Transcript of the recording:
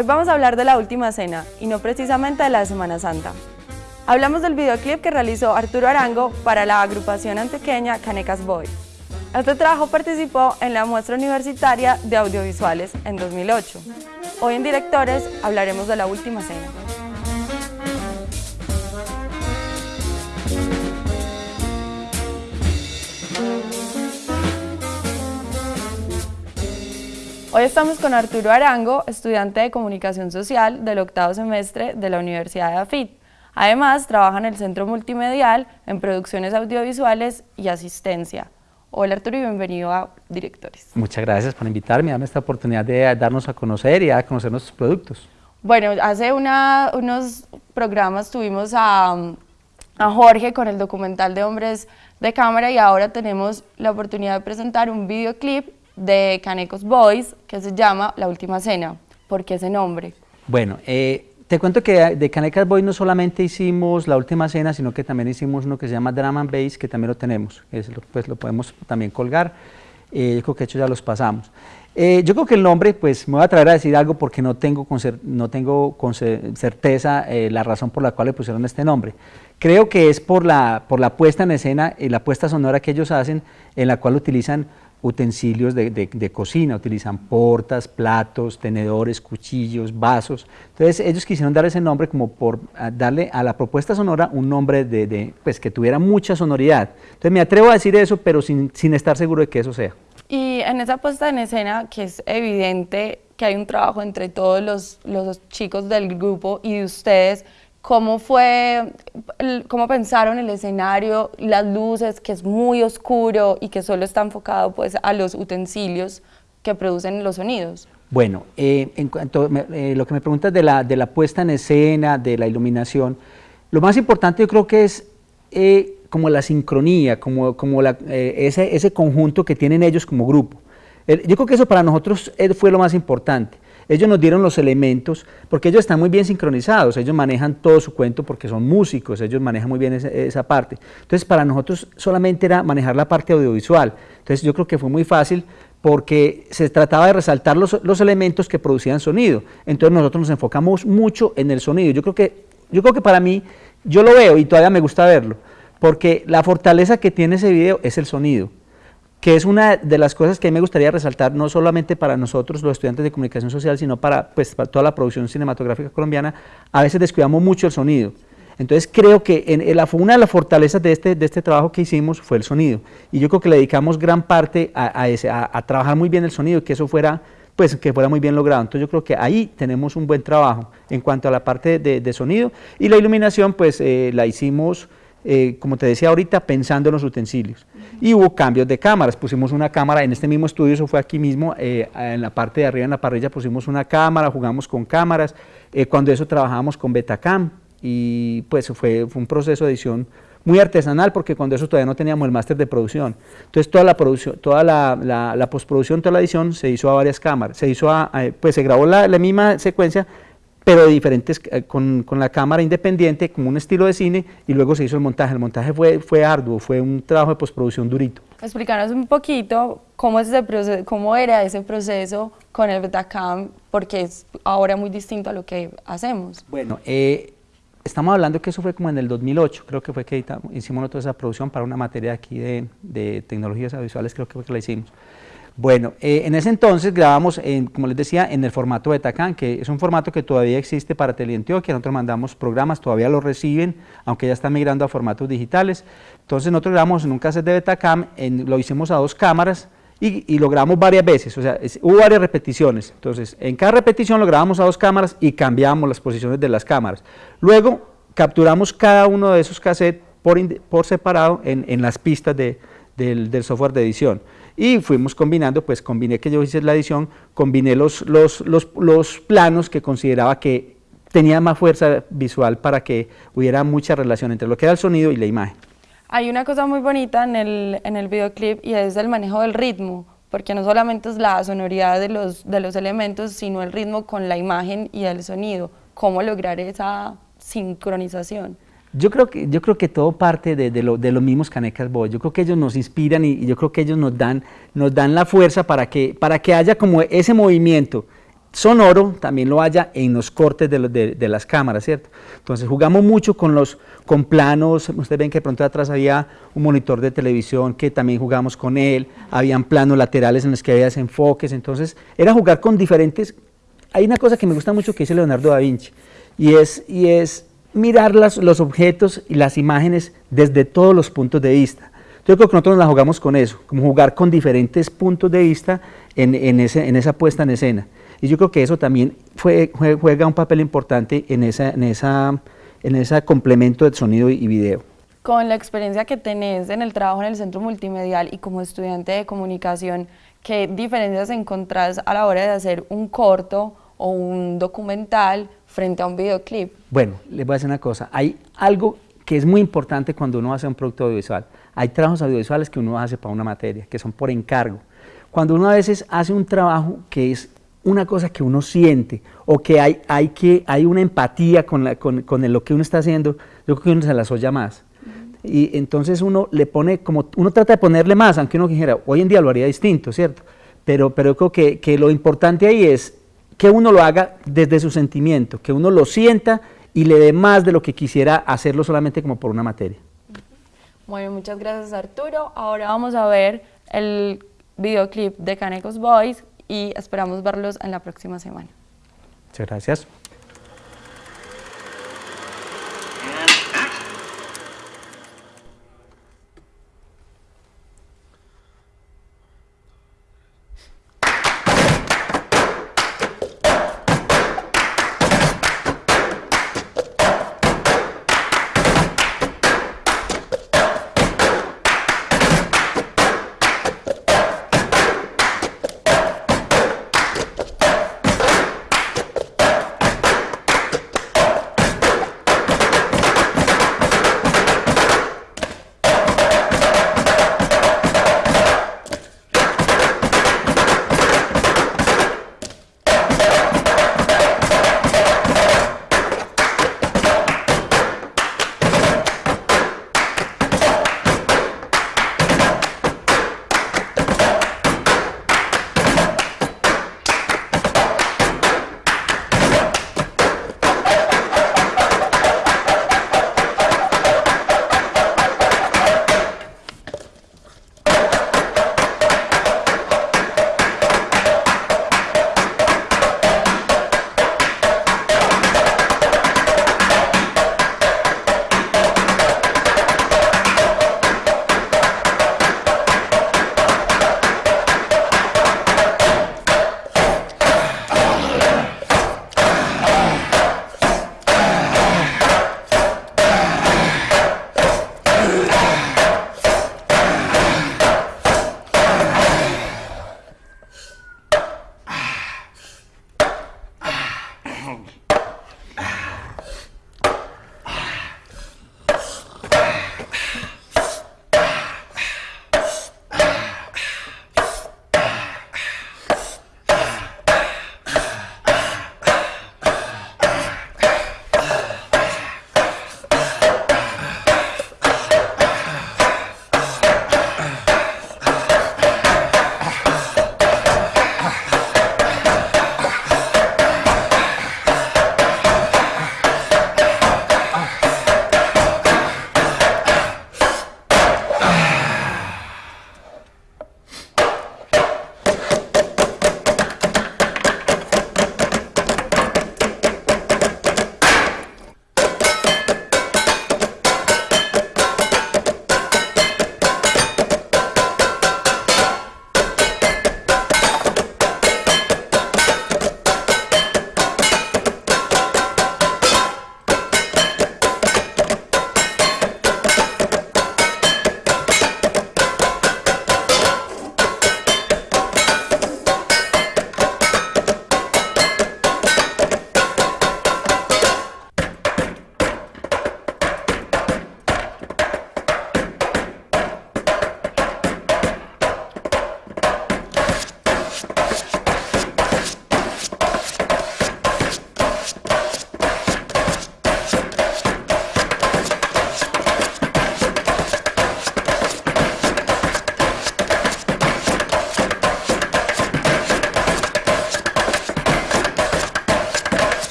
Hoy vamos a hablar de la última cena y no precisamente de la Semana Santa. Hablamos del videoclip que realizó Arturo Arango para la agrupación antioqueña Canecas Boy. Este trabajo participó en la muestra universitaria de audiovisuales en 2008. Hoy en Directores hablaremos de la última cena. Hoy estamos con Arturo Arango, estudiante de Comunicación Social del octavo semestre de la Universidad de AFIT. Además, trabaja en el Centro Multimedial, en producciones audiovisuales y asistencia. Hola Arturo y bienvenido a Directores. Muchas gracias por invitarme, darme esta oportunidad de darnos a conocer y a conocer nuestros productos. Bueno, hace unos programas tuvimos a, a Jorge con el documental de Hombres de Cámara y ahora tenemos la oportunidad de presentar un videoclip de Canecos Boys que se llama La Última Cena. ¿Por qué ese nombre? Bueno, eh, te cuento que de Canecas Boys no solamente hicimos La Última Cena, sino que también hicimos uno que se llama Drama and Bass, que también lo tenemos, pues lo podemos también colgar, eh, yo creo que hecho ya los pasamos. Eh, yo creo que el nombre, pues me voy a traer a decir algo porque no tengo con, no tengo certeza la razón por la cual le pusieron este nombre. Creo que es por la, por la puesta en escena y la puesta sonora que ellos hacen, en la cual utilizan utensilios de, cocina, utilizan portas, platos, tenedores, cuchillos, vasos. Entonces ellos quisieron dar ese nombre como por darle a la propuesta sonora un nombre de, pues, que tuviera mucha sonoridad. Entonces me atrevo a decir eso, pero sin, estar seguro de que eso sea. Y en esa puesta en escena, que es evidente que hay un trabajo entre todos los, los chicos del grupo y de ustedes, cómo fue, cómo pensaron el escenario, las luces, que es muy oscuro y que solo está enfocado pues a los utensilios que producen los sonidos. Bueno, eh, en cuanto a eh, lo que me preguntas de la, de la puesta en escena, de la iluminación, lo más importante yo creo que es eh, como la sincronía, como, como la, ese, ese conjunto que tienen ellos como grupo. yo creo que eso para nosotros fue lo más importante. Ellos nos dieron los elementos, porque ellos están muy bien sincronizados, ellos manejan todo su cuento porque son músicos, ellos manejan muy bien esa, parte. Entonces, para nosotros solamente era manejar la parte audiovisual. Entonces, yo creo que fue muy fácil porque se trataba de resaltar los, los elementos que producían sonido. Entonces, nosotros nos enfocamos mucho en el sonido. Yo creo que, yo creo que para mí, yo lo veo y todavía me gusta verlo, porque la fortaleza que tiene ese video es el sonido que es una de las cosas que a mí me gustaría resaltar, no solamente para nosotros, los estudiantes de comunicación social, sino para, pues, toda la producción cinematográfica colombiana, a veces descuidamos mucho el sonido. Entonces creo que en, la, una de las fortalezas de este, de este trabajo que hicimos fue el sonido. Y yo creo que le dedicamos gran parte a, a, trabajar muy bien el sonido, que eso fuera, pues, que fuera muy bien logrado. Entonces yo creo que ahí tenemos un buen trabajo en cuanto a la parte de, sonido. Y la iluminación, pues eh, la hicimos eh, como te decía ahorita, pensando en los utensilios. Y hubo cambios de cámaras, pusimos una cámara en este mismo estudio, eso fue aquí mismo, eh, en la parte de arriba en la parrilla pusimos una cámara, jugamos con cámaras, eh, cuando eso trabajábamos con Betacam y pues fue, un proceso de edición muy artesanal porque cuando eso todavía no teníamos el máster de producción. Entonces toda la producción, toda la, postproducción, toda la edición se hizo a varias cámaras, se hizo a, pues se grabó la, la misma secuencia pero de diferentes, eh, con, con, la cámara independiente, como un estilo de cine, y luego se hizo el montaje. El montaje fue, fue arduo, fue un trabajo de postproducción durito. Explícanos un poquito cómo, es ese proceso, cómo era ese proceso con el Betacam, porque es ahora muy distinto a lo que hacemos. Bueno, eh, estamos hablando que eso fue como en el 2008, creo que fue que hicimos toda esa producción para una materia aquí de, de tecnologías audiovisuales, creo que fue que la hicimos. Bueno, eh, en ese entonces grabamos, como les decía, en el formato Betacam, que es un formato que todavía existe para Teleantioquia, nosotros mandamos programas, todavía lo reciben, aunque ya están migrando a formatos digitales. Entonces nosotros grabamos en un cassette de Betacam, lo hicimos a dos cámaras, y, lo grabamos varias veces, o sea, hubo varias repeticiones. Entonces, en cada repetición lo grabamos a dos cámaras y cambiamos las posiciones de las cámaras. Luego, capturamos cada uno de esos cassettes por, separado en, las pistas del software de edición y fuimos combinando, pues combiné que yo hice la edición, combiné los, los, los, los planos que consideraba que tenía más fuerza visual para que hubiera mucha relación entre lo que era el sonido y la imagen. Hay una cosa muy bonita en el, en el videoclip y es el manejo del ritmo, porque no solamente es la sonoridad de los, de los elementos, sino el ritmo con la imagen y el sonido. ¿Cómo lograr esa sincronización? Yo creo que, yo creo que todo parte de, de, lo, de los mismos Canecas. Yo creo que ellos nos inspiran y, yo creo que ellos nos dan, nos dan la fuerza para que, para que haya como ese movimiento sonoro también lo haya en los cortes de, las cámaras, ¿cierto? Entonces jugamos mucho con los con planos, ustedes ven que de pronto atrás había un monitor de televisión que también jugamos con él, habían planos laterales en los que había desenfoques, entonces era jugar con diferentes... Hay una cosa que me gusta mucho que dice Leonardo da Vinci, y es, y es mirar los objetos y las imágenes desde todos los puntos de vista. Yo creo que nosotros nos la jugamos con eso, como jugar con diferentes puntos de vista en, ese, en esa puesta en escena. Y yo creo que eso también juega un papel importante en esa, en esa, en ese complemento de sonido y video. Con la experiencia que tenés en el trabajo en el centro multimedial y como estudiante de comunicación, ¿qué diferencias encontrás a la hora de hacer un corto o un documental frente a un videoclip? Bueno, les voy a decir una cosa, hay algo que es muy importante cuando uno hace un producto audiovisual. Hay trabajos audiovisuales que uno hace para una materia, que son por encargo. Cuando uno a veces hace un trabajo que es una cosa que uno siente o que hay, hay, que, hay una empatía con, la, con, con, lo que uno está haciendo, yo creo que uno se la soya más. Y entonces uno le pone, como uno trata de ponerle más, aunque uno dijera, hoy en día lo haría distinto, ¿cierto? Pero, pero yo creo que, que lo importante ahí es que uno lo haga desde su sentimiento, que uno lo sienta y le dé más de lo que quisiera hacerlo solamente como por una materia. Bueno, muchas gracias Arturo. Ahora vamos a ver el videoclip de Canecos Boys y esperamos verlos en la próxima semana. Muchas gracias.